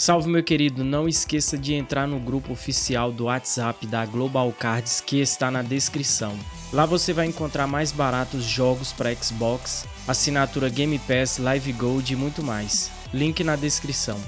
Salve meu querido, não esqueça de entrar no grupo oficial do WhatsApp da Global Cards que está na descrição. Lá você vai encontrar mais baratos jogos para Xbox, assinatura Game Pass, Live Gold e muito mais. Link na descrição.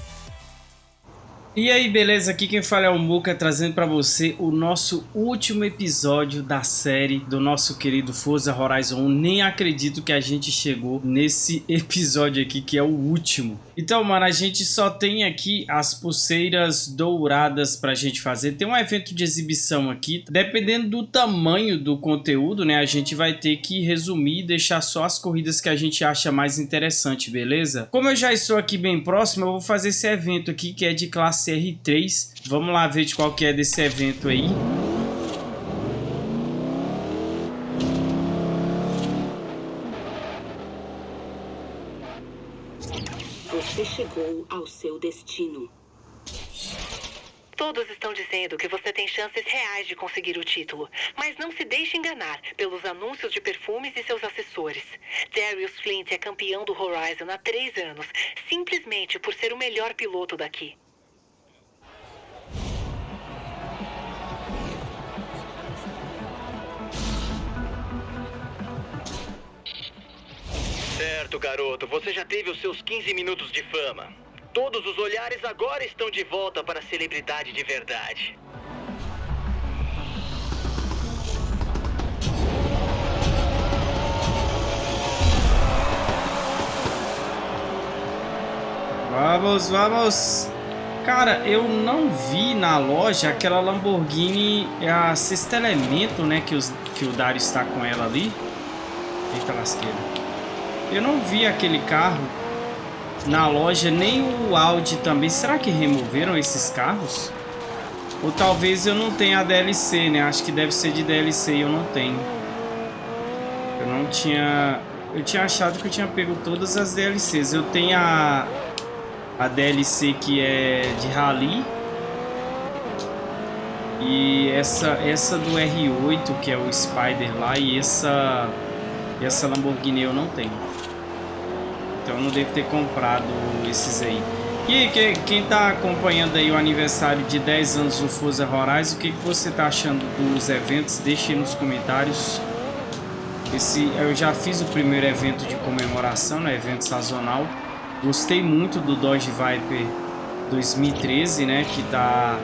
E aí, beleza? Aqui quem fala é o Muka, trazendo para você o nosso último episódio da série do nosso querido Forza Horizon 1. Nem acredito que a gente chegou nesse episódio aqui, que é o último. Então, mano, a gente só tem aqui as pulseiras douradas pra gente fazer. Tem um evento de exibição aqui. Dependendo do tamanho do conteúdo, né, a gente vai ter que resumir e deixar só as corridas que a gente acha mais interessante, beleza? Como eu já estou aqui bem próximo, eu vou fazer esse evento aqui, que é de classe R3. Vamos lá ver de qual que é desse evento aí. Você chegou ao seu destino. Todos estão dizendo que você tem chances reais de conseguir o título, mas não se deixe enganar pelos anúncios de perfumes e seus assessores. Darius Flint é campeão do Horizon há três anos, simplesmente por ser o melhor piloto daqui. Certo, garoto. Você já teve os seus 15 minutos de fama. Todos os olhares agora estão de volta para a celebridade de verdade. Vamos, vamos. Cara, eu não vi na loja aquela Lamborghini, é a sexta elemento, né? Que, os, que o Dario está com ela ali. Eita lasqueira. Eu não vi aquele carro na loja, nem o Audi também. Será que removeram esses carros? Ou talvez eu não tenha a DLC, né? Acho que deve ser de DLC e eu não tenho. Eu não tinha... Eu tinha achado que eu tinha pego todas as DLCs. Eu tenho a... A DLC que é de Rally. E essa, essa do R8, que é o Spider lá. E essa... Essa Lamborghini eu não tenho. Então eu não devo ter comprado esses aí. E que, quem está acompanhando aí o aniversário de 10 anos do Forza Horizon, o que, que você está achando dos eventos? Deixe nos comentários. Esse, eu já fiz o primeiro evento de comemoração, né, evento sazonal. Gostei muito do Dodge Viper 2013, né, que está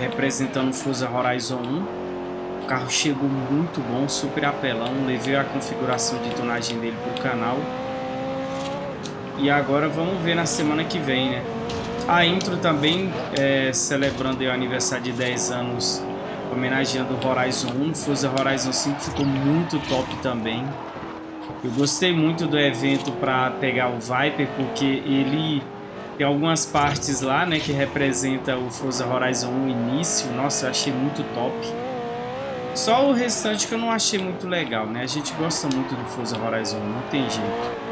representando o Forza Horizon 1. O carro chegou muito bom, super apelão. Levei a configuração de tonagem dele para o canal. E agora vamos ver na semana que vem, né? A intro também é, celebrando o aniversário de 10 anos, homenageando Horizon 1. Forza Horizon 5 ficou muito top também. Eu gostei muito do evento para pegar o Viper, porque ele tem algumas partes lá, né, que representa o Forza Horizon 1 início. Nossa, eu achei muito top. Só o restante que eu não achei muito legal, né? A gente gosta muito do Forza Horizon 1, não tem jeito.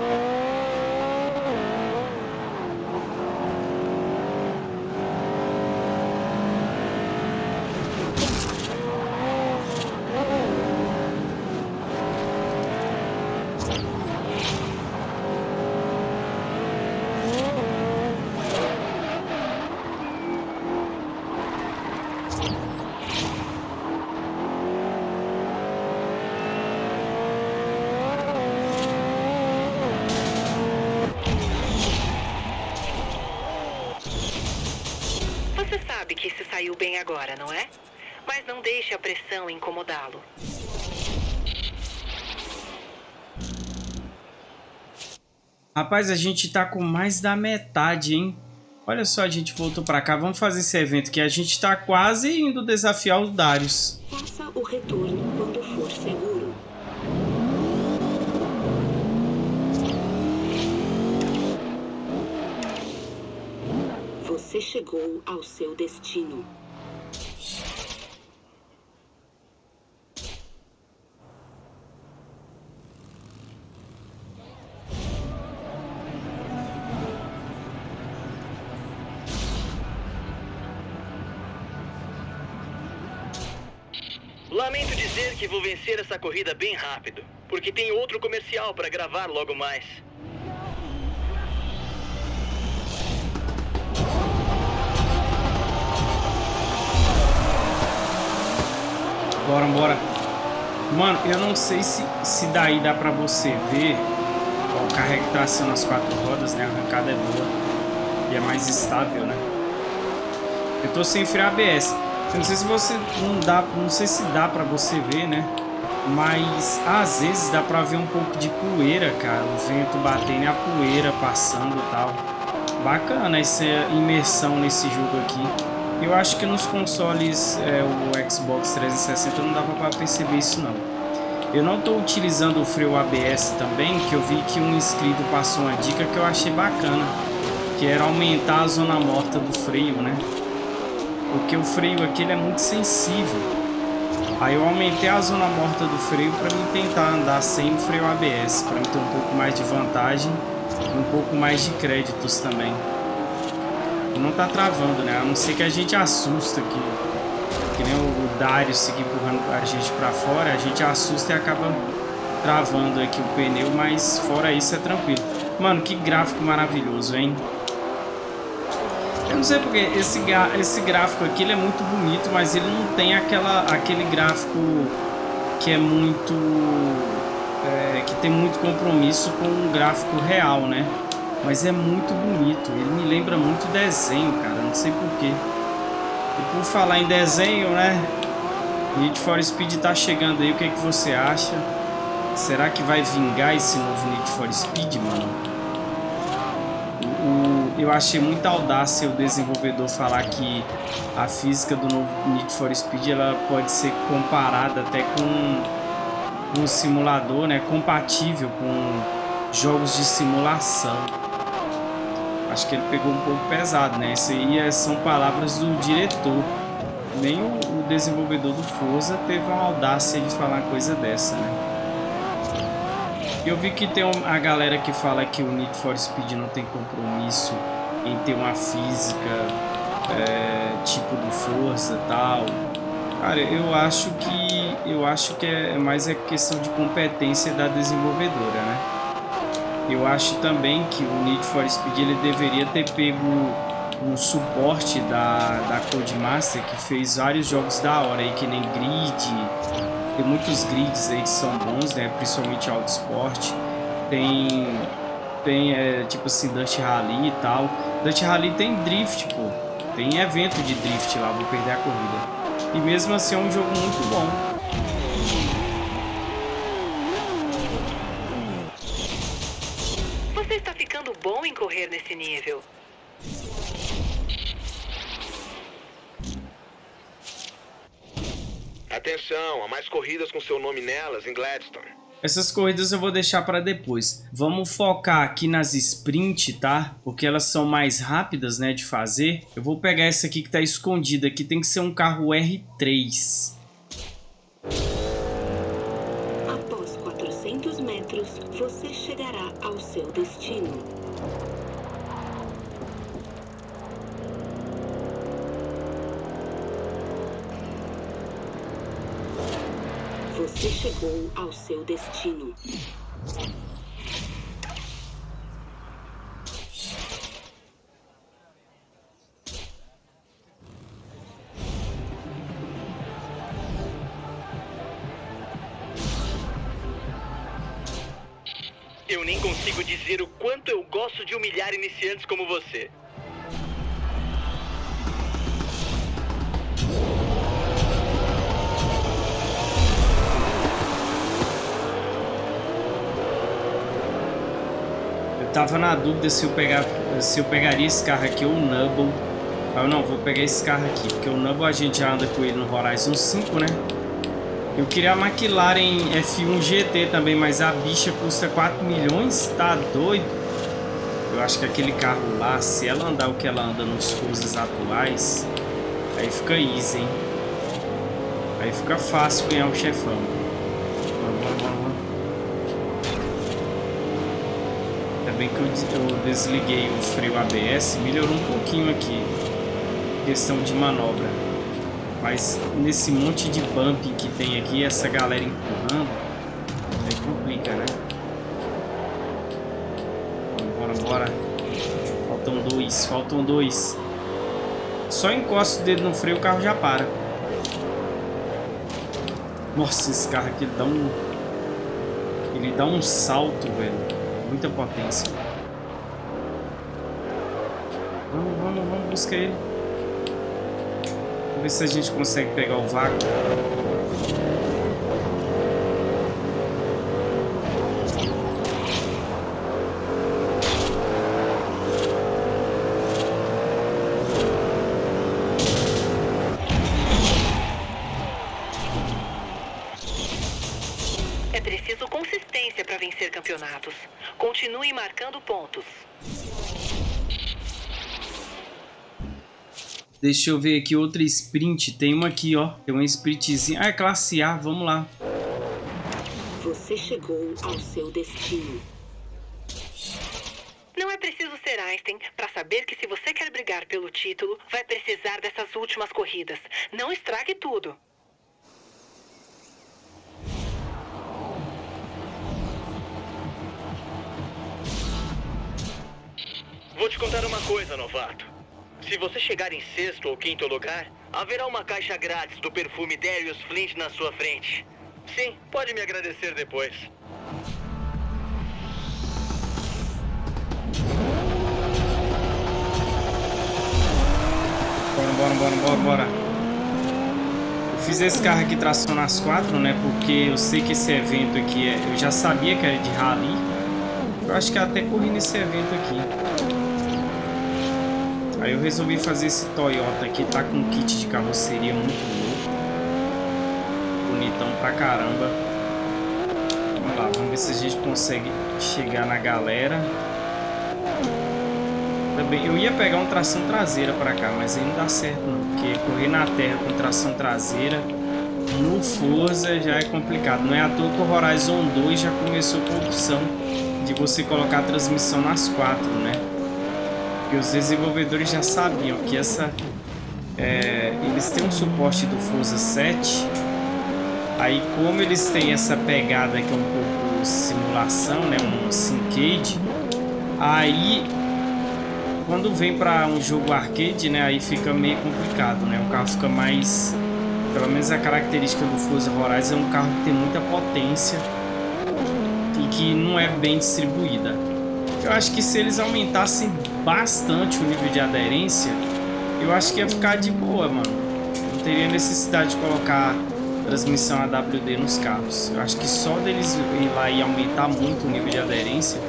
saiu bem agora, não é? Mas não deixe a pressão incomodá-lo. Rapaz, a gente tá com mais da metade, hein? Olha só, a gente voltou pra cá. Vamos fazer esse evento que a gente tá quase indo desafiar o Darius. Faça o retorno quando for seguro. Você chegou ao seu destino. essa corrida bem rápido, porque tem outro comercial para gravar logo mais. Bora, bora. Mano, eu não sei se, se daí dá pra você ver ó, o carro é tá que as quatro rodas, né? A arrancada é boa e é mais estável, né? Eu tô sem frear ABS. Eu não sei se você não dá, não sei se dá pra você ver, né? Mas às vezes dá pra ver um pouco de poeira, cara. O vento batendo e a poeira passando e tal. Bacana essa imersão nesse jogo aqui. Eu acho que nos consoles, é, o Xbox 360 não dava pra perceber isso não. Eu não estou utilizando o freio ABS também, que eu vi que um inscrito passou uma dica que eu achei bacana. Que era aumentar a zona morta do freio, né? Porque o freio aqui é muito sensível. Aí eu aumentei a zona morta do freio para mim tentar andar sem o freio ABS, para ter um pouco mais de vantagem e um pouco mais de créditos também. Não tá travando, né? A não ser que a gente assusta aqui. Que nem o Dario seguir empurrando a gente para fora, a gente assusta e acaba travando aqui o pneu, mas fora isso é tranquilo. Mano, que gráfico maravilhoso, hein? Eu não sei porque esse, esse gráfico aqui ele é muito bonito, mas ele não tem aquela, aquele gráfico que é muito... É, que tem muito compromisso com o gráfico real, né? Mas é muito bonito, ele me lembra muito desenho, cara, não sei porquê. E por falar em desenho, né? Need for Speed tá chegando aí, o que, é que você acha? Será que vai vingar esse novo Need for Speed, mano? Eu achei muita audácia o desenvolvedor falar que a física do novo Need for Speed ela pode ser comparada até com um simulador, né, compatível com jogos de simulação. Acho que ele pegou um pouco pesado, né? Isso aí é, são palavras do diretor. Nem o, o desenvolvedor do Forza teve a audácia de falar uma coisa dessa, né? Eu vi que tem a galera que fala que o Need for Speed não tem compromisso em ter uma física é, tipo do Força e tal. Cara, eu acho que eu acho que é mais a questão de competência da desenvolvedora, né? Eu acho também que o Need for Speed ele deveria ter pego um suporte da, da Codemaster que fez vários jogos da hora aí, que nem Grid, tem muitos grids aí que são bons, né? Principalmente Auto Sport. Tem, tem é, tipo assim, Dust Rally e tal. Dust Rally tem drift, pô. Tem evento de drift lá, vou perder a corrida. E mesmo assim é um jogo muito bom. Você está ficando bom em correr nesse nível. Atenção, há mais corridas com seu nome nelas em Gladstone. Essas corridas eu vou deixar para depois. Vamos focar aqui nas sprint, tá? Porque elas são mais rápidas, né, de fazer. Eu vou pegar essa aqui que está escondida aqui. Tem que ser um carro R3. Chegou ao seu destino. Eu nem consigo dizer o quanto eu gosto de humilhar iniciantes como você. Tava na dúvida se eu, pegar, se eu pegaria esse carro aqui ou o Nubble. Ah, não, vou pegar esse carro aqui, porque o Nubble a gente já anda com ele no Horizon 5, né? Eu queria a McLaren F1 GT também, mas a bicha custa 4 milhões, tá doido? Eu acho que aquele carro lá, se ela andar o que ela anda nos Forzas atuais, aí fica easy, hein? Aí fica fácil ganhar o chefão. Bem que eu, desliguei o freio ABS, melhorou um pouquinho aqui. Questão de manobra. Mas nesse monte de bumping que tem aqui, essa galera empurrando, aí complica, né? Bora, bora. Faltam dois, faltam dois. Só encosta o dedo no freio, o carro já para. Nossa, esse carro aqui dá um... Ele dá um salto, velho. Muita potência. Vamos, vamos, vamos buscar ele. Vamos ver se a gente consegue pegar o vácuo. Deixa eu ver aqui outra sprint. Tem uma aqui, ó. Tem uma sprintzinha. Ah, é classe A. Vamos lá. Você chegou ao seu destino. Não é preciso ser Einstein para saber que se você quer brigar pelo título, vai precisar dessas últimas corridas. Não estrague tudo. Vou te contar uma coisa, novato. Se você chegar em sexto ou quinto lugar, haverá uma caixa grátis do perfume Darius Flint na sua frente. Sim, pode me agradecer depois. Bora, bora, bora, bora, bora. Eu fiz esse carro aqui tração nas quatro, né? Porque eu sei que esse evento aqui é... Eu já sabia que era de rally. Eu acho que até corri nesse evento aqui. Aí eu resolvi fazer esse Toyota aqui. Tá com um kit de carroceria muito louco. Bonitão pra caramba. Vamos lá, vamos ver se a gente consegue chegar na galera. Também, eu ia pegar um tração traseira pra cá, mas aí não dá certo não, porque correr na terra com tração traseira no Forza já é complicado. Não é à toa que o Horizon 2 já começou com a opção de você colocar a transmissão nas quatro, né? Porque os desenvolvedores já sabiam que essa... É, eles têm um suporte do Forza 7, aí como eles têm essa pegada que é um pouco simulação, né? Um syncade, aí quando vem para um jogo arcade, né, aí fica meio complicado, né? O carro fica mais, pelo menos a característica do Forza Horizon é um carro que tem muita potência e que não é bem distribuída. Eu acho que se eles aumentassem bastante o nível de aderência, eu acho que ia ficar de boa, mano. Não teria necessidade de colocar transmissão AWD nos carros. Eu acho que só deles ir lá e aumentar muito o nível de aderência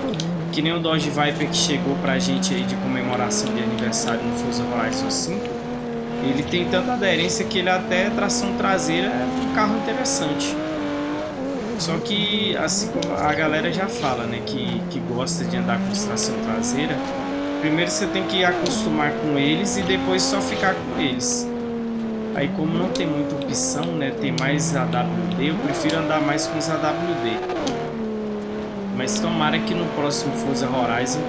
que nem o Dodge Viper que chegou pra gente aí de comemoração de aniversário no Forza Horizon 5. Ele tem tanta aderência que ele até tração traseira é um carro interessante. Só que, assim como a galera já fala, né, que, que gosta de andar com tração traseira, primeiro você tem que acostumar com eles e depois só ficar com eles. Aí como não tem muita opção, né, tem mais AWD, eu prefiro andar mais com os AWD. Mas tomara que no próximo Forza Horizon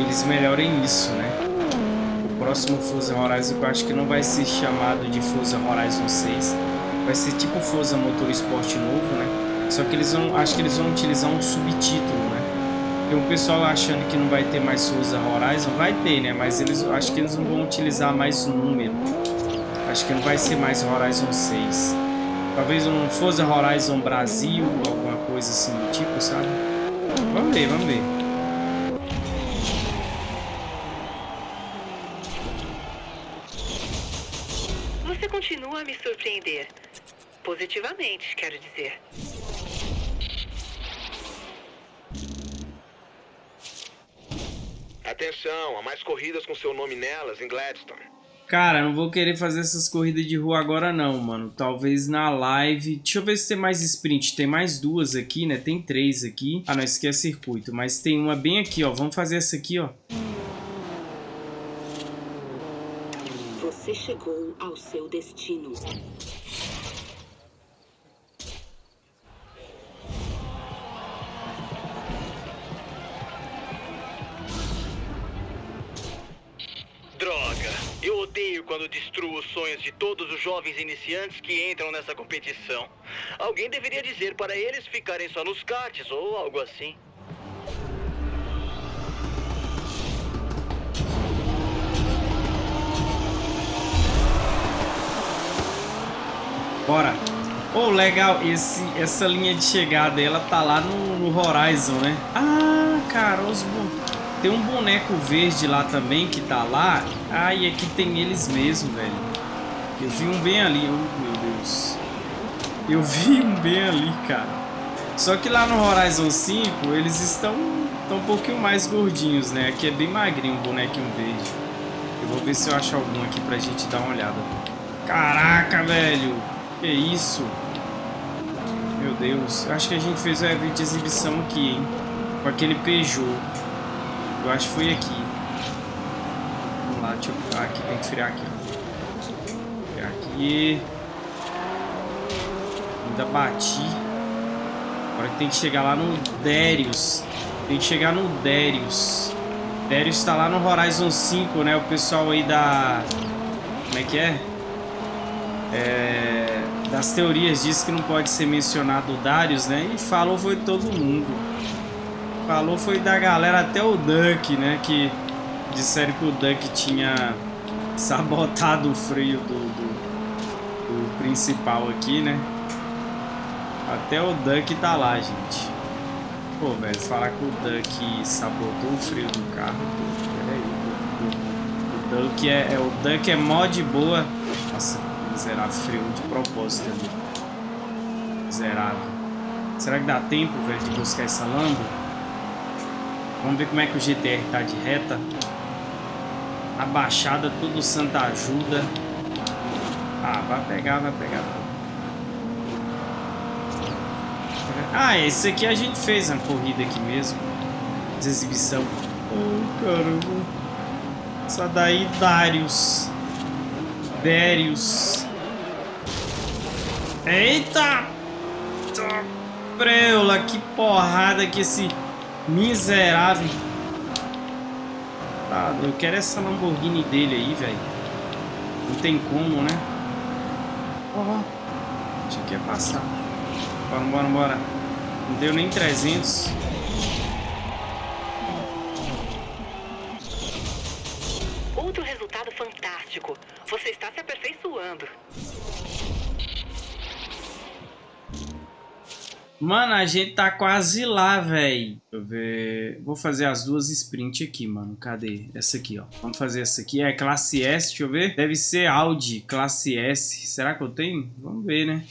eles melhorem isso, né? O próximo Forza Horizon eu acho que não vai ser chamado de Forza Horizon 6. Vai ser tipo Forza Motorsport novo, né? Só que eles vão, acho que eles vão utilizar um subtítulo, Tem um pessoal achando que não vai ter mais Forza Horizon, vai ter, né? Mas eles, acho que eles não vão utilizar mais número. Acho que não vai ser mais Horizon 6. Talvez um Forza Horizon Brasil, alguma coisa assim do tipo, sabe? Vamos ver, vamos ver. Você continua a me surpreender. Positivamente, quero dizer. Atenção, há mais corridas com seu nome nelas em Gladstone. Cara, não vou querer fazer essas corridas de rua agora não, mano. Talvez na live... Deixa eu ver se tem mais sprint. Tem mais duas aqui, né? Tem três aqui. Ah, não, esse aqui é circuito. Mas tem uma bem aqui, ó. Vamos fazer essa aqui, ó. Você chegou ao seu destino. Odeio quando destruo os sonhos de todos os jovens iniciantes que entram nessa competição. Alguém deveria dizer para eles ficarem só nos karts ou algo assim. Bora. Ô, legal, esse, essa linha de chegada, ela tá lá no, no Horizon, né? Ah, cara, os tem um boneco verde lá também que tá lá. Ah, e aqui tem eles mesmo, velho. Eu vi um bem ali. Oh, meu Deus. Eu vi um bem ali, cara. Só que lá no Horizon 5, eles estão, estão um pouquinho mais gordinhos, né? Aqui é bem magrinho o bonequinho verde. Eu vou ver se eu acho algum aqui pra gente dar uma olhada. Caraca, velho. Que isso? Meu Deus. Eu acho que a gente fez o evento de exibição aqui, hein? Com aquele Peugeot. Eu acho que foi aqui. Vamos lá, deixa eu... Aqui, tem que friar aqui. Friar aqui. Ainda bati. Agora tem que chegar lá no Darius. Tem que chegar no Darius. Darius tá lá no Horizon 5, né? O pessoal aí da... Como é que é? É... Das teorias diz que não pode ser mencionado o Darius, né? E falou foi todo mundo falou foi da galera, até o Duck, né? Que disseram que o Duck tinha sabotado o freio do, do, do principal aqui, né? Até o Duck tá lá, gente. Pô, velho, falar que o Duck sabotou o freio do carro. Peraí, o, o, o Duck é, é, o Duck é mod boa. Nossa, miserável, freio de propósito ali. Zerado. Será que dá tempo, velho, de buscar essa Lambo? Vamos ver como é que o GTR tá de reta. A baixada, tudo Santa Ajuda. Ah, vai pegar, vai pegar. Ah, esse aqui a gente fez uma corrida aqui mesmo. De exibição. Oh, caramba. Só daí, Darius. Darius. Eita! Preula, que porrada que esse Miserável. Tá, eu quero essa Lamborghini dele aí, velho. Não tem como, né? Ó, oh, achei que ia passar. Bora, bora, bora. Não deu nem 300. Outro resultado fantástico. Você está se aperfeiçoando. Mano, a gente tá quase lá, velho. Deixa eu ver. Vou fazer as duas sprint aqui, mano. Cadê? Essa aqui, ó. Vamos fazer essa aqui. É classe S, deixa eu ver. Deve ser Audi, classe S. Será que eu tenho? Vamos ver, né?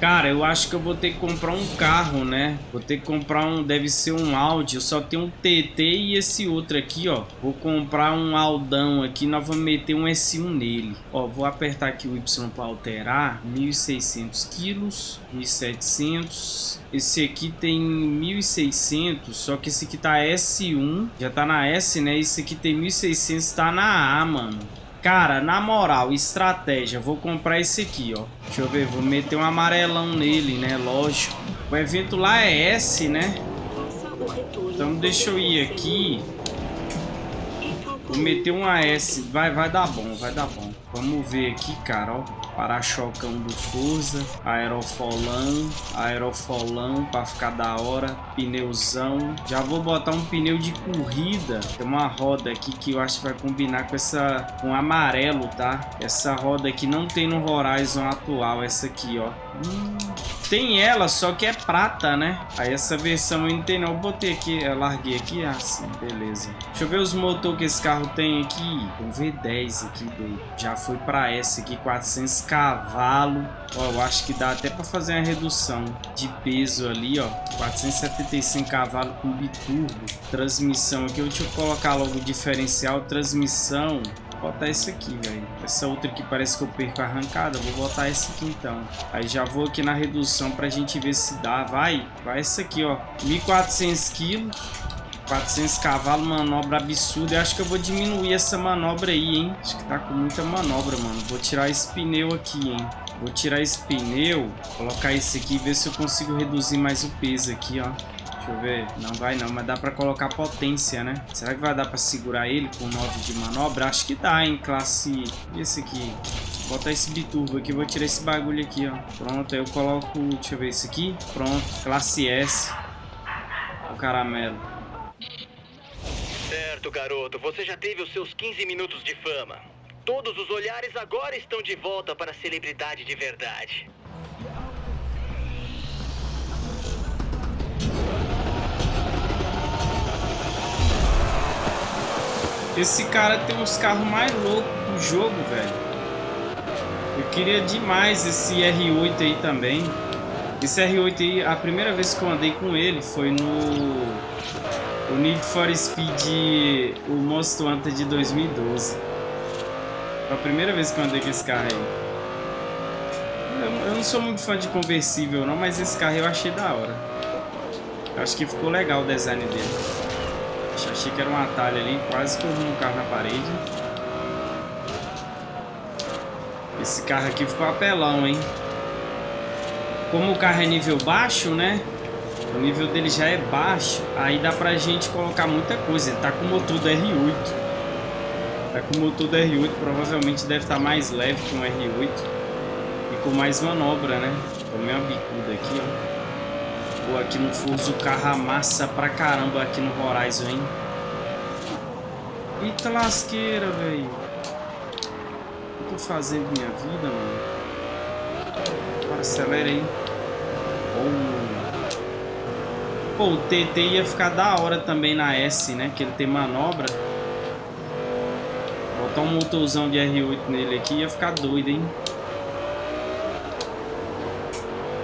Cara, eu acho que eu vou ter que comprar um carro, né? Vou ter que comprar um... Deve ser um Audi. Eu só tenho um TT e esse outro aqui, ó. Vou comprar um Aldão aqui. Nós vamos meter um S1 nele. Ó, vou apertar aqui o Y para alterar. 1.600 quilos. 1.700. Esse aqui tem 1.600. Só que esse aqui tá S1. Já tá na S, né? Esse aqui tem 1.600. Tá na A, mano. Cara, na moral, estratégia, vou comprar esse aqui, ó. Deixa eu ver, vou meter um amarelão nele, né? Lógico. O evento lá é S, né? Então deixa eu ir aqui. Vou meter um AS. Vai, vai dar bom, vai dar bom. Vamos ver aqui, cara, ó para-chocão do Forza, aerofolão, aerofolão para ficar da hora, pneuzão. Já vou botar um pneu de corrida. Tem uma roda aqui que eu acho que vai combinar com essa com amarelo, tá? Essa roda aqui não tem no Horizon atual, essa aqui, ó. Hum, tem ela, só que é prata, né? Aí essa versão não tem não. Eu botei aqui, eu larguei aqui, assim, beleza. Deixa eu ver os motores que esse carro tem aqui. Um V10 aqui, doido. Já foi pra essa aqui, 400 cavalos. Ó, eu acho que dá até pra fazer uma redução de peso ali, ó. 475 cavalos com biturbo. Transmissão aqui, deixa eu colocar logo o diferencial. Transmissão Vou botar esse aqui, velho. Essa outra que parece que eu perco a arrancada, vou botar esse aqui então. Aí já vou aqui na redução pra gente ver se dá. Vai, vai essa aqui, ó. 1.400 quilos. 400 cavalos, manobra absurda. Eu acho que eu vou diminuir essa manobra aí, hein? Acho que tá com muita manobra, mano. Vou tirar esse pneu aqui, hein? Vou tirar esse pneu, colocar esse aqui e ver se eu consigo reduzir mais o peso aqui, ó. Deixa eu ver. Não vai não, mas dá pra colocar potência, né? Será que vai dar pra segurar ele com 9 de manobra? Acho que dá, hein? Classe... Esse aqui. Vou botar esse biturbo aqui. Vou tirar esse bagulho aqui, ó. Pronto, aí eu coloco... Deixa eu ver esse aqui. Pronto. Classe S. O caramelo. Certo, garoto. Você já teve os seus 15 minutos de fama. Todos os olhares agora estão de volta para a celebridade de verdade. Esse cara tem uns carros mais loucos do jogo, velho. Eu queria demais esse R8 aí também. Esse R8 aí, a primeira vez que eu andei com ele foi no... O Need for Speed, o Most Hunter de 2012. Foi a primeira vez que eu andei com esse carro aí. Eu, não sou muito fã de conversível não, mas esse carro eu achei da hora. Acho que ficou legal o design dele. Achei que era um atalho ali, quase que eu um carro na parede. Esse carro aqui ficou apelão, hein? Como o carro é nível baixo, né? O nível dele já é baixo, aí dá pra gente colocar muita coisa. Ele tá com motor do R8. Tá com motor do R8, provavelmente deve estar tá mais leve que um R8. E com mais manobra, né? Tomei uma bicuda aqui, ó. Pô, aqui no Forza o carro amassa pra caramba aqui no Horizon, hein? Eita lasqueira, velho. O que eu tô fazendo minha vida, mano? Acelera aí. Pô, o TT ia ficar da hora também na S, né? Que ele tem manobra. Botar um motorzão de R8 nele aqui ia ficar doido, hein?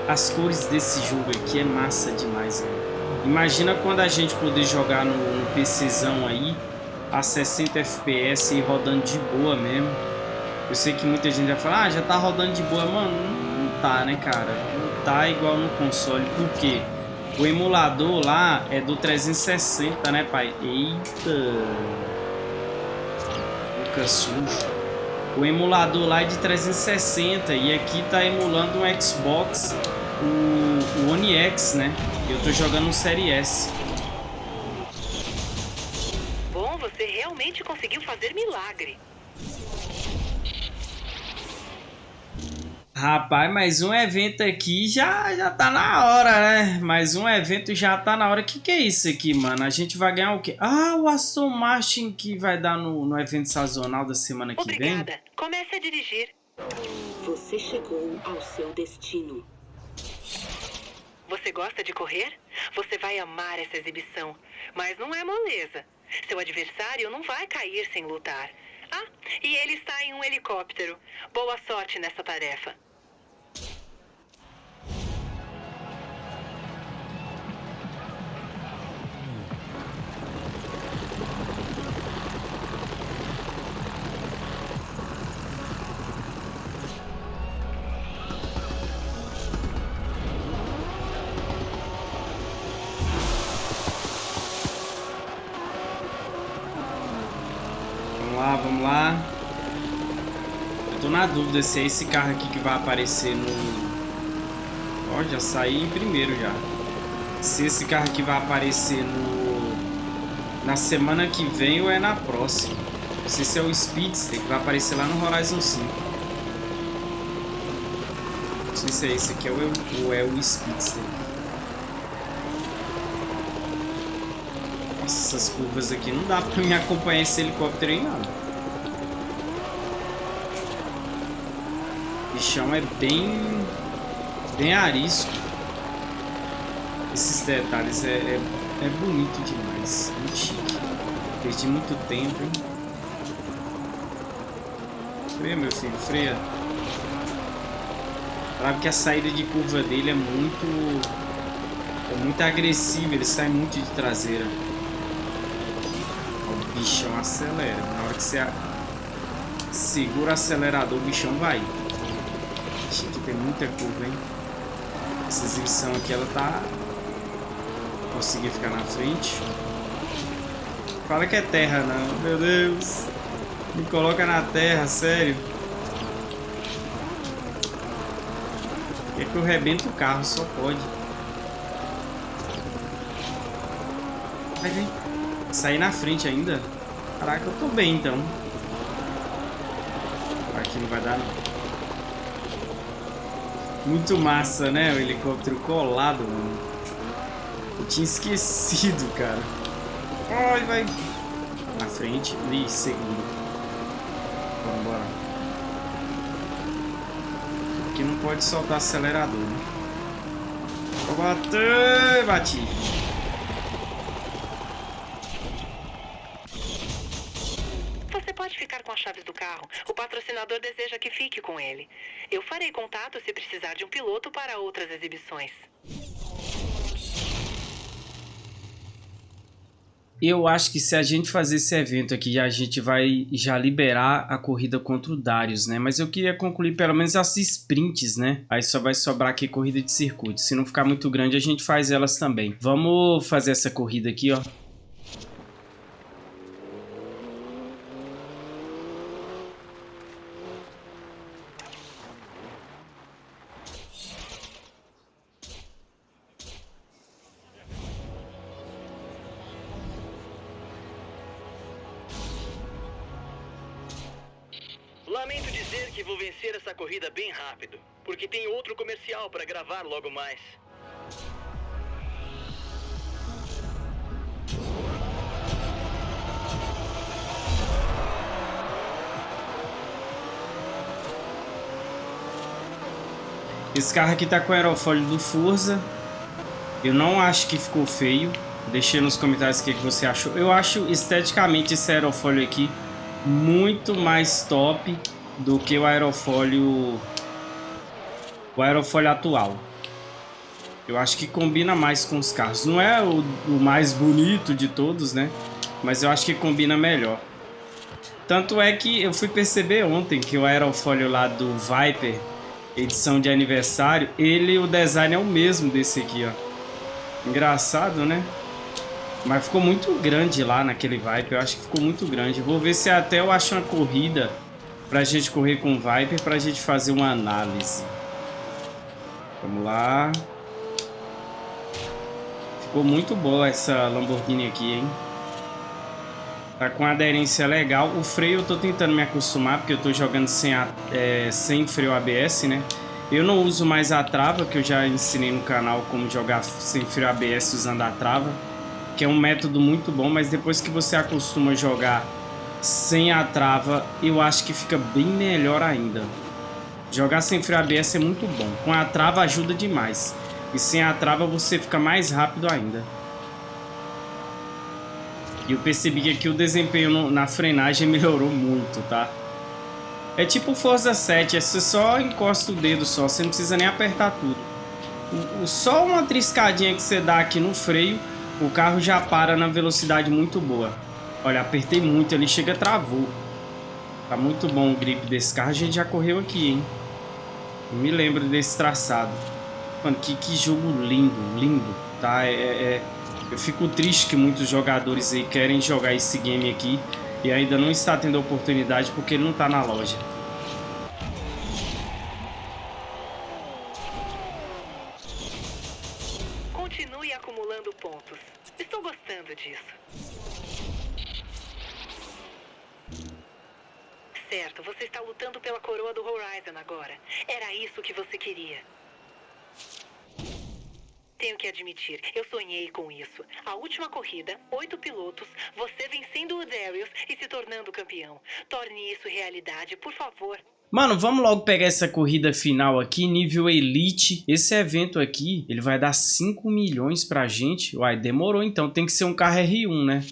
As cores desse jogo aqui é massa demais, né? Imagina quando a gente poder jogar no, no PCzão aí a 60 FPS e rodando de boa mesmo. Eu sei que muita gente vai falar, ah, já tá rodando de boa. Mano, tá, né, cara? Não tá igual no console. Por quê? O emulador lá é do 360, né, pai? Eita! Boca sujo. O emulador lá é de 360 e aqui tá emulando um Xbox, o, o One X, né? Eu tô jogando um Série S. Você realmente conseguiu fazer milagre. Rapaz, mais um evento aqui já, já tá na hora, né? Mais um evento já tá na hora. O que, que é isso aqui, mano? A gente vai ganhar o quê? Ah, o Aston Martin que vai dar no, no evento sazonal da semana que Obrigada. vem. Obrigada. Comece a dirigir. Você chegou ao seu destino. Você gosta de correr? Você vai amar essa exibição. Mas não é moleza. Seu adversário não vai cair sem lutar. Ah, e ele está em um helicóptero. Boa sorte nessa tarefa. Dúvida se é esse carro aqui que vai aparecer no... Ó, já saí em primeiro já. Se esse carro aqui vai aparecer no... Na semana que vem ou é na próxima. Não sei se é o Speedster que vai aparecer lá no Horizon 5. Não sei se é esse aqui ou é o Speedster. Nossa, essas curvas aqui não dá pra me acompanhar esse helicóptero aí, não. O bichão é bem... Bem arisco. Esses detalhes é, é, é bonito demais. Muito chique. Perdi muito tempo, hein? Freia, meu filho, freia. Claro que a saída de curva dele é muito... É muito agressiva, ele sai muito de traseira bichão acelera. Na hora que você segura o acelerador, o bichão vai. Tem muita curva, hein? Essa exibição aqui, ela tá... Consegui ficar na frente. Fala que é terra, não. Meu Deus. Me coloca na terra, sério. É que eu rebento o carro, só pode. Vai, vem. Sair na frente ainda? Caraca, eu tô bem então. Aqui não vai dar não. Muito massa, né? O helicóptero colado, mano. Eu tinha esquecido, cara. Ai, vai. Na frente e segundo. Bora, bora. Aqui não pode soltar acelerador, né? Vou bater! Bati. Chaves do carro. O patrocinador deseja que fique com ele. Eu farei contato se precisar de um piloto para outras exibições. Eu acho que se a gente fazer esse evento aqui, a gente vai já liberar a corrida contra o Darius, né? Mas eu queria concluir pelo menos as sprints, né? Aí só vai sobrar aqui corrida de circuito. Se não ficar muito grande, a gente faz elas também. Vamos fazer essa corrida aqui, ó. Logo mais. Esse carro aqui tá com o aerofólio do Forza. Eu não acho que ficou feio. Deixei nos comentários o que você achou. Eu acho esteticamente esse aerofólio aqui muito mais top do que o aerofólio o aerofólio atual. Eu acho que combina mais com os carros. Não é o, o mais bonito de todos, né? Mas eu acho que combina melhor. Tanto é que eu fui perceber ontem que o aerofólio lá do Viper, edição de aniversário, ele, o design é o mesmo desse aqui, ó. Engraçado, né? Mas ficou muito grande lá naquele Viper. Eu acho que ficou muito grande. Vou ver se até eu acho uma corrida pra gente correr com o Viper pra gente fazer uma análise. Vamos lá. Ficou muito boa essa Lamborghini aqui, hein? Tá com aderência legal. O freio eu tô tentando me acostumar, porque eu tô jogando sem, a, é, sem freio ABS, né? Eu não uso mais a trava, que eu já ensinei no canal como jogar sem freio ABS usando a trava. Que é um método muito bom, mas depois que você acostuma jogar sem a trava, eu acho que fica bem melhor ainda. Jogar sem freio ABS é muito bom. Com a trava ajuda demais. E sem a trava você fica mais rápido ainda. E eu percebi que aqui o desempenho na frenagem melhorou muito, tá? É tipo Forza 7, é você só encosta o dedo só, você não precisa nem apertar tudo. O, só uma triscadinha que você dá aqui no freio, o carro já para na velocidade muito boa. Olha, apertei muito ali, chega travou. Tá muito bom o grip desse carro, a gente já correu aqui, hein? Eu me lembro desse traçado. Mano, que, que jogo lindo, lindo, tá? é, é eu fico triste que muitos jogadores aí querem jogar esse game aqui e ainda não está tendo oportunidade porque ele não está na loja. Continue acumulando pontos. Estou gostando disso. Certo, você está lutando pela coroa do Horizon agora. Era isso que você queria. Tenho que admitir, eu sonhei com isso. A última corrida, oito pilotos, você vencendo o Darius e se tornando campeão. Torne isso realidade, por favor. Mano, vamos logo pegar essa corrida final aqui, nível Elite. Esse evento aqui, ele vai dar 5 milhões pra gente. Uai, demorou então, tem que ser um carro R1, né?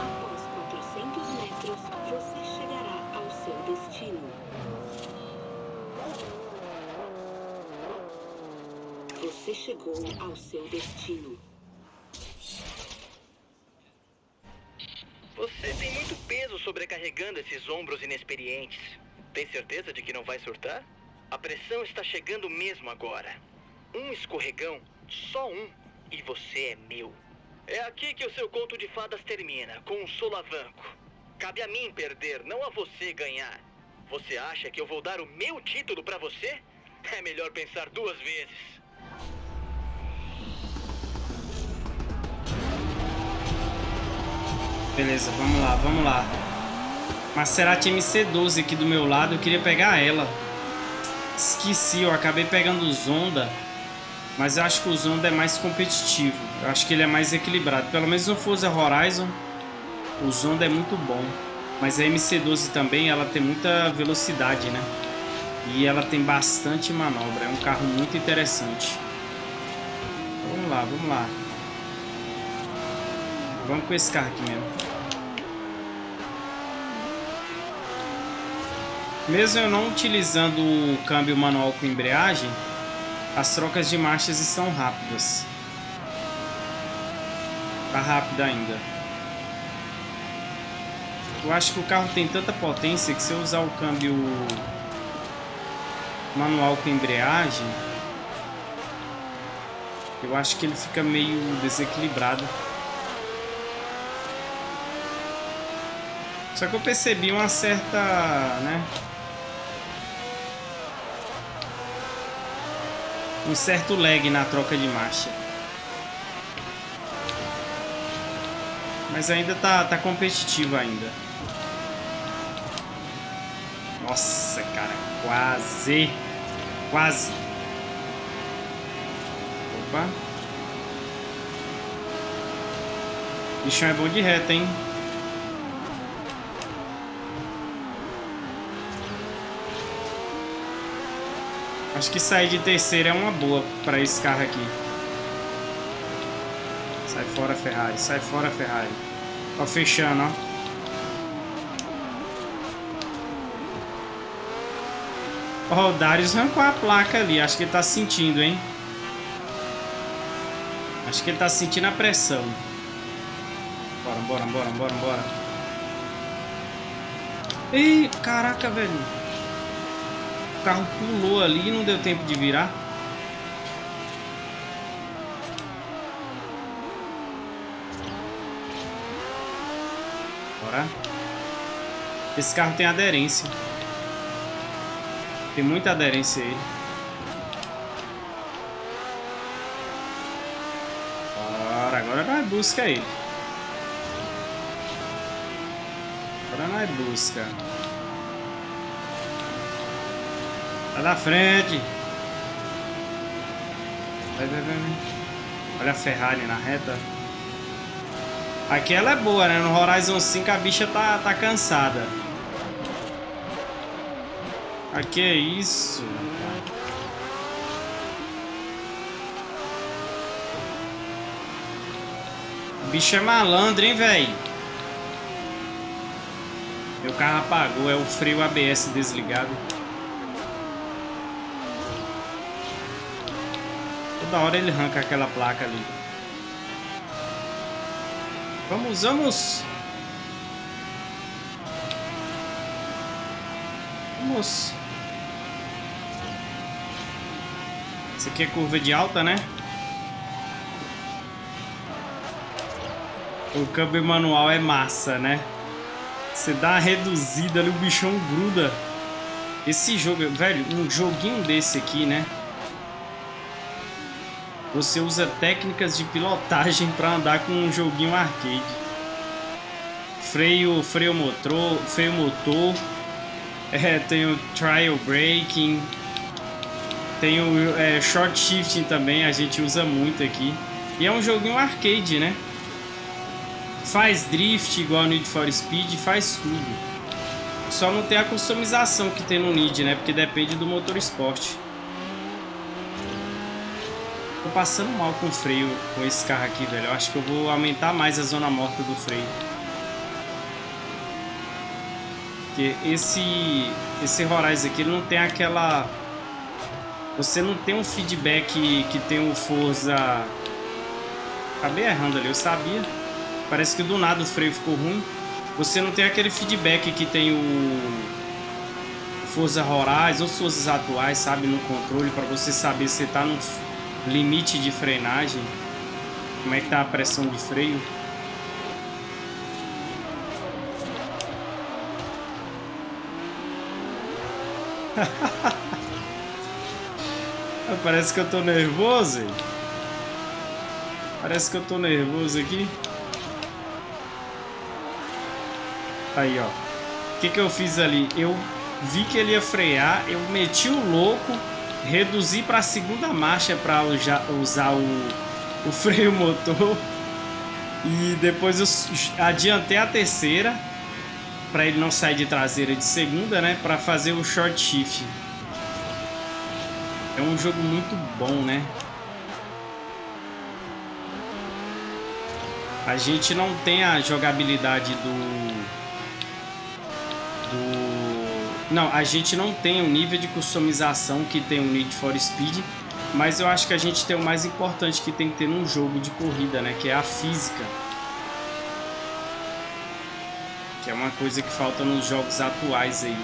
Após 400 metros, você chegará ao seu destino. Você chegou ao seu destino. Você tem muito peso sobrecarregando esses ombros inexperientes. Tem certeza de que não vai surtar? A pressão está chegando mesmo agora. Um escorregão, só um, e você é meu. É aqui que o seu conto de fadas termina, com um solavanco. Cabe a mim perder, não a você ganhar. Você acha que eu vou dar o meu título pra você? É melhor pensar duas vezes. Beleza, vamos lá, vamos lá. Maserati MC12 aqui do meu lado, eu queria pegar ela. Esqueci, eu acabei pegando o Zonda, mas eu acho que o Zonda é mais competitivo. Eu acho que ele é mais equilibrado. Pelo menos no Forza Horizon, o Zonda é muito bom. Mas a MC12 também, ela tem muita velocidade, né? E ela tem bastante manobra. É um carro muito interessante. Vamos lá, vamos lá. Vamos com esse carro aqui mesmo. Mesmo eu não utilizando o câmbio manual com embreagem, as trocas de marchas estão rápidas. Tá rápida ainda. Eu acho que o carro tem tanta potência que se eu usar o câmbio manual com embreagem, eu acho que ele fica meio desequilibrado. Só que eu percebi uma certa, né? Um certo lag na troca de marcha. Mas ainda tá, tá competitivo ainda. Nossa, cara, quase. Quase. Opa. Bichão é bom de reta, hein? Acho que sair de terceira é uma boa para esse carro aqui. Sai fora, Ferrari. Sai fora, Ferrari. Ó, fechando, ó. Ó, o Darius arrancou a placa ali. Acho que ele tá sentindo, hein? Acho que ele tá sentindo a pressão. Bora, bora, bora, bora, bora. Ih, caraca, velho. O carro pulou ali e não deu tempo de virar. Bora. Esse carro tem aderência. Tem muita aderência aí. Bora, agora nós busca ele. Agora nós busca. Da frente. Vai, vai, vai. Olha a Ferrari na reta. Aqui ela é boa, né? No Horizon 5 a bicha tá, tá cansada. Aqui é isso. O bicho é malandro, hein, velho? Meu carro apagou, é o freio ABS desligado. Toda hora ele arranca aquela placa ali. Vamos, vamos! Vamos! Isso aqui é curva de alta, né? O câmbio manual é massa, né? Você dá uma reduzida ali, o bichão gruda. Esse jogo, velho, um joguinho desse aqui, né? Você usa técnicas de pilotagem para andar com um joguinho arcade. Freio, freio motor, freio motor. É, tem o trial braking. Tem o é, short shifting também, a gente usa muito aqui. E é um joguinho arcade, né? Faz drift igual Need for Speed, faz tudo. Só não tem a customização que tem no Need, né? Porque depende do motor esporte. Tô passando mal com o freio com esse carro aqui, velho. Eu acho que eu vou aumentar mais a zona morta do freio. Porque esse, esse Horizon aqui, ele não tem aquela... Você não tem um feedback que tem o Forza... Acabei errando ali, eu sabia. Parece que do nada o freio ficou ruim. Você não tem aquele feedback que tem o Forza Horizon ou Forzas atuais, sabe, no controle, para você saber se tá no limite de frenagem, como é que tá a pressão de freio. Parece que eu tô nervoso. Hein? Parece que eu tô nervoso aqui. Aí, ó. O que que eu fiz ali? Eu vi que ele ia frear, eu meti o louco, reduzi para a segunda marcha para usar o, o freio motor e depois eu adiantei a terceira para ele não sair de traseira de segunda, né, para fazer o short shift. É um jogo muito bom, né? A gente não tem a jogabilidade do... Não, a gente não tem o nível de customização que tem o Need for Speed, mas eu acho que a gente tem o mais importante que tem que ter num jogo de corrida, né? Que é a física. Que é uma coisa que falta nos jogos atuais aí.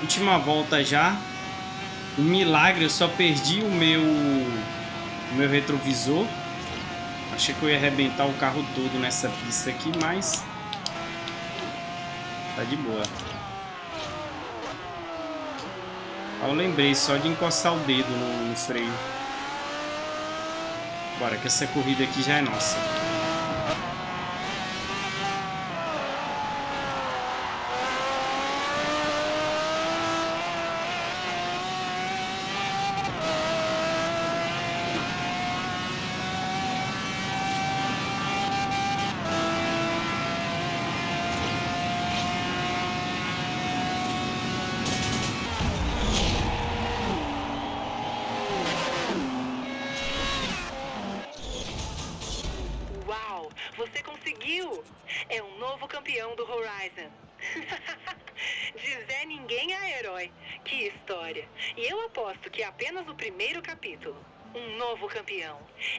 Última volta já. Um milagre, eu só perdi o meu, o meu retrovisor. Achei que eu ia arrebentar o carro todo nessa pista aqui, mas... Tá de boa. Eu lembrei só de encostar o dedo no, freio. Bora, que essa corrida aqui já é nossa.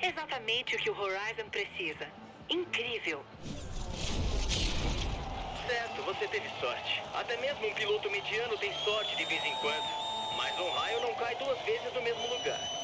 Exatamente o que o Horizon precisa. Incrível! Certo, você teve sorte. Até mesmo um piloto mediano tem sorte de vez em quando. Mas um raio não cai duas vezes no mesmo lugar.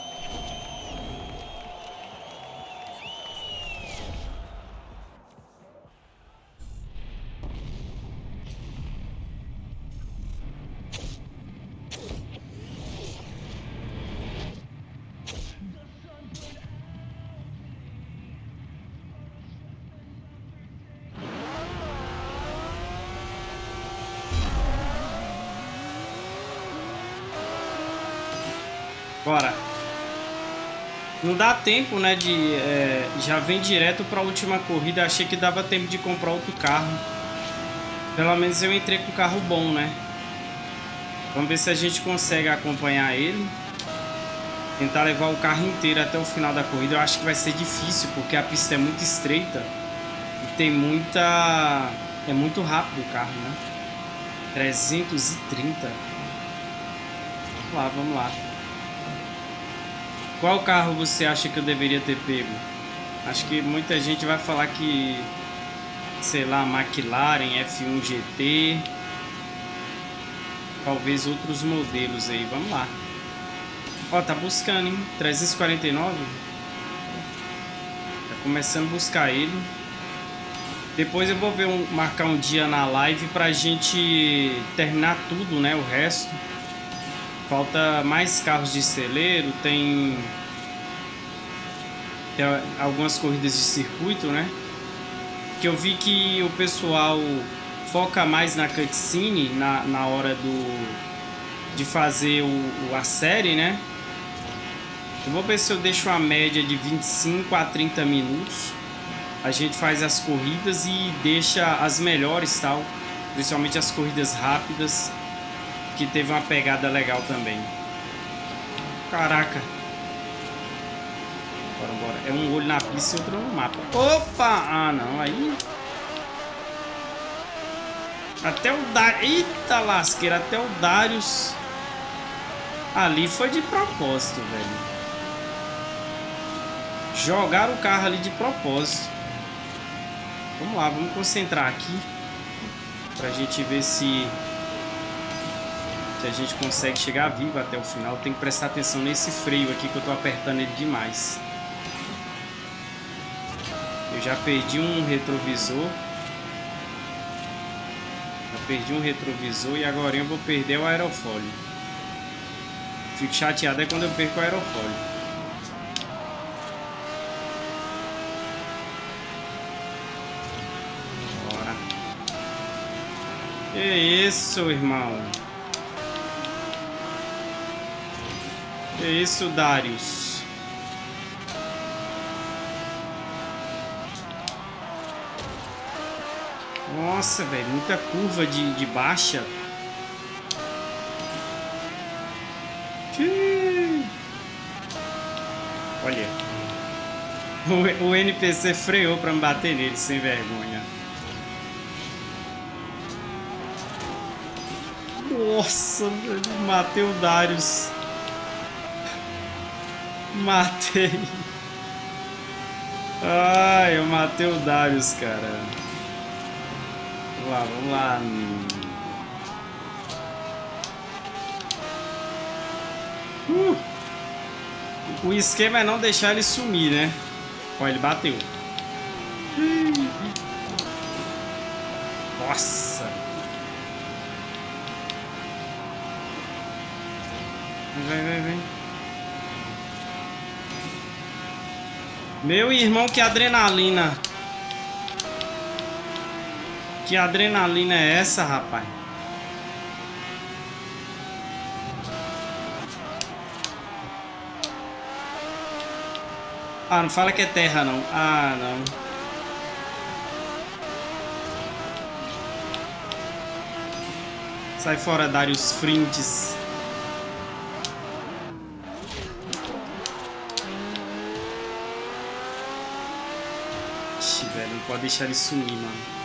Dá tempo, né, de... É, já vem direto para a última corrida. Achei que dava tempo de comprar outro carro. Pelo menos eu entrei com um carro bom, né? Vamos ver se a gente consegue acompanhar ele. Tentar levar o carro inteiro até o final da corrida. Eu acho que vai ser difícil, porque a pista é muito estreita. E tem muita... É muito rápido o carro, né? 330. Vamos lá, vamos lá. Qual carro você acha que eu deveria ter pego? Acho que muita gente vai falar que, sei lá, McLaren F1 GT, talvez outros modelos aí. Vamos lá. Ó, tá buscando, hein? 349. Tá começando a buscar ele. Depois eu vou ver um, marcar um dia na live pra gente terminar tudo, né? O resto. Falta mais carros de celeiro, tem, tem algumas corridas de circuito, né? Que eu vi que o pessoal foca mais na cutscene, na, na hora do, de fazer o, a série, né? Eu vou ver se eu deixo uma média de 25 a 30 minutos. A gente faz as corridas e deixa as melhores, tal. Principalmente as corridas rápidas que teve uma pegada legal também. Caraca. Bora, bora. É um olho na pista e outro no mapa. Opa! Ah, não. Aí... Até o Darius... Eita lasqueira. Até o Darius... Ali foi de propósito, velho. Jogaram o carro ali de propósito. Vamos lá, vamos concentrar aqui. Pra gente ver se que a gente consegue chegar vivo até o final. Tem que prestar atenção nesse freio aqui que eu tô apertando ele demais. Eu já perdi um retrovisor. Já perdi um retrovisor e agora eu vou perder o aerofólio. Fico chateado é quando eu perco o aerofólio. Bora. Que isso, irmão? É isso, Darius. Nossa, velho, muita curva de, de baixa. Olha. O, o NPC freou pra me bater nele, sem vergonha. Nossa, matei o Darius. Matei. Ai, eu matei o Darius, cara. Vamos lá, vamos lá. Uh. O esquema é não deixar ele sumir, né? Ó, ele bateu. Nossa. Vem, vem, vem. Meu irmão, que adrenalina. Que adrenalina é essa, rapaz? Ah, não fala que é terra, não. Ah, não. Sai fora, Darius Frintes. Ixi, velho, não pode deixar ele sumir, mano.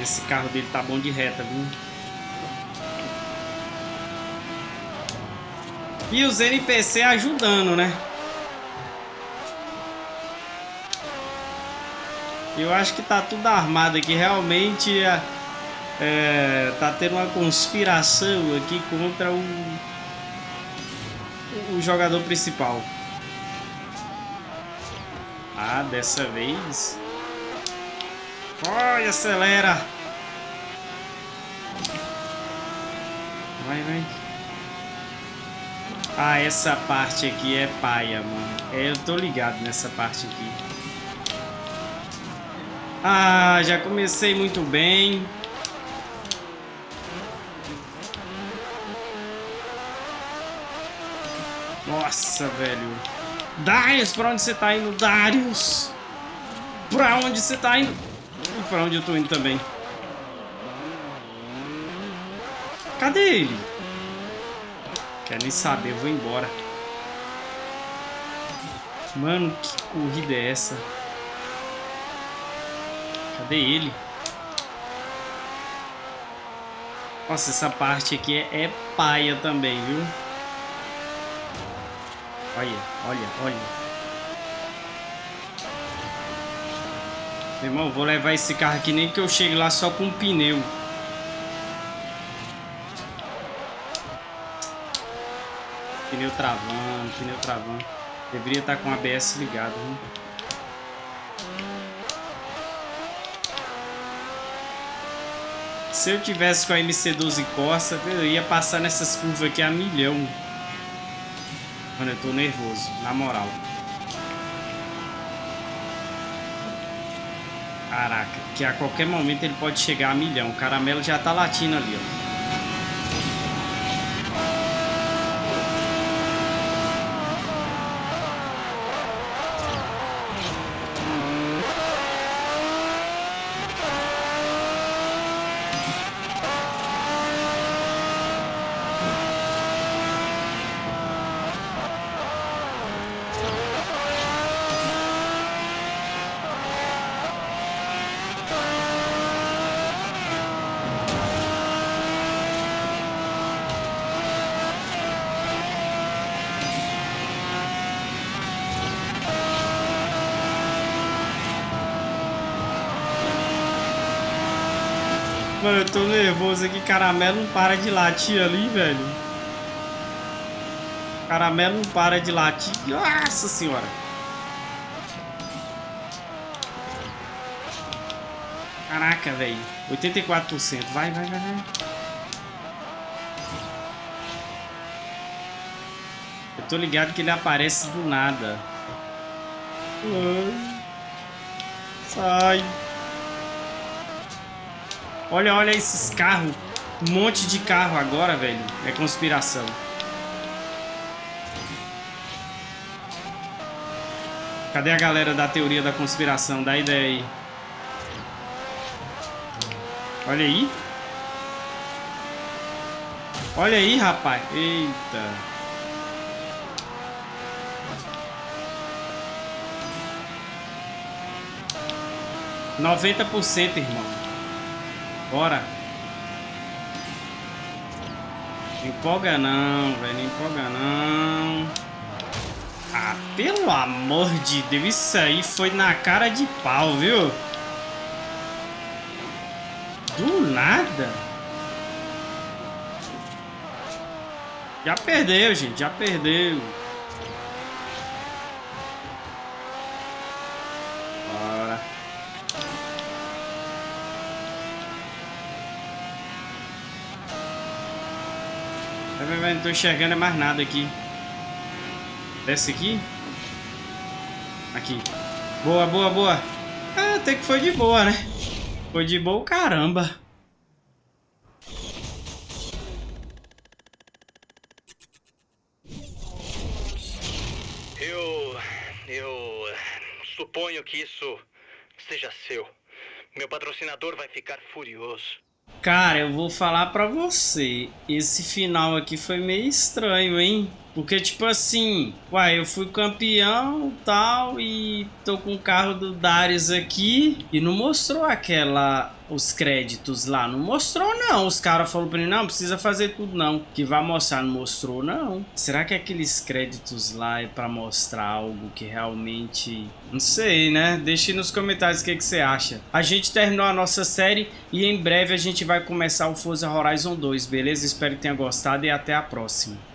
Esse carro dele tá bom de reta, viu? E os NPC ajudando, né? Eu acho que tá tudo armado aqui. Realmente é, é, tá tendo uma conspiração aqui contra o, o jogador principal. Dessa vez. Olha, acelera. Vai, vai. Ah, essa parte aqui é paia, mano. É, eu tô ligado nessa parte aqui. Ah, já comecei muito bem. Nossa, velho. Darius, pra onde você tá indo? Darius! Pra onde você tá indo? Pra onde eu tô indo também? Cadê ele? Quer nem saber, eu vou embora. Mano, que corrida é essa? Cadê ele? Nossa, essa parte aqui é, é paia também, viu? Olha, olha, olha. Meu irmão, vou levar esse carro aqui nem que eu chegue lá só com pneu. Pneu travando, pneu travando. Deveria estar com o ABS ligado, né? Se eu tivesse com a MC12 Corsa, eu ia passar nessas curvas aqui a milhão. Mano, eu tô nervoso, na moral. Caraca, que a qualquer momento ele pode chegar a milhão. O caramelo já tá latindo ali, ó. Mano, eu tô nervoso aqui. Caramelo não para de latir ali, velho. Caramelo não para de latir. Nossa senhora. Caraca, velho. 84%. Vai, vai, vai, vai. Eu tô ligado que ele aparece do nada. Sai. Olha, olha esses carros. Um monte de carro agora, velho. É conspiração. Cadê a galera da teoria da conspiração? Dá ideia aí. Olha aí. Olha aí, rapaz. Eita. Noventa por cento, irmão. Bora. Empolga não, velho. Empolga não. Ah, pelo amor de Deus. Isso aí foi na cara de pau, viu? Do nada. Já perdeu, gente. Já perdeu. Bora. Não tô enxergando mais nada aqui. Desce aqui. Aqui. Boa, boa, boa. Ah, até que foi de boa, né? Foi de boa caramba. suponho que isso seja seu. Meu patrocinador vai ficar furioso. Cara, eu vou falar pra você. Esse final aqui foi meio estranho, hein? Porque, tipo assim, uai, eu fui campeão tal e tô com o carro do Darius aqui e não mostrou aquela os créditos lá. Não mostrou, não. Os caras falaram pra mim, não, precisa fazer tudo, não. Que vai mostrar, não mostrou, não. Será que aqueles créditos lá é pra mostrar algo que realmente... Não sei, né? Deixe nos comentários o que, que você acha. A gente terminou a nossa série e em breve a gente vai começar o Forza Horizon 2, beleza? Espero que tenha gostado e até a próxima.